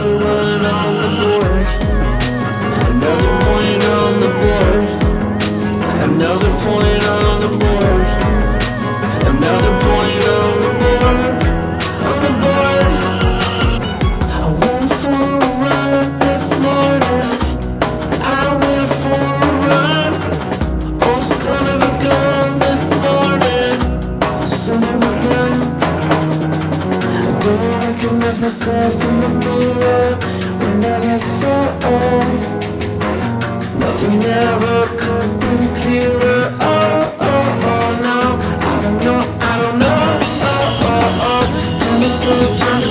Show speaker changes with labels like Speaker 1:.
Speaker 1: Another on the board. Another point on the board. Another point recognize myself in the mirror when I get so old. Nothing ever could be clearer. Oh, oh, oh, no. I don't know, I don't know. Oh, oh, oh. Turn me slow, turn me slow.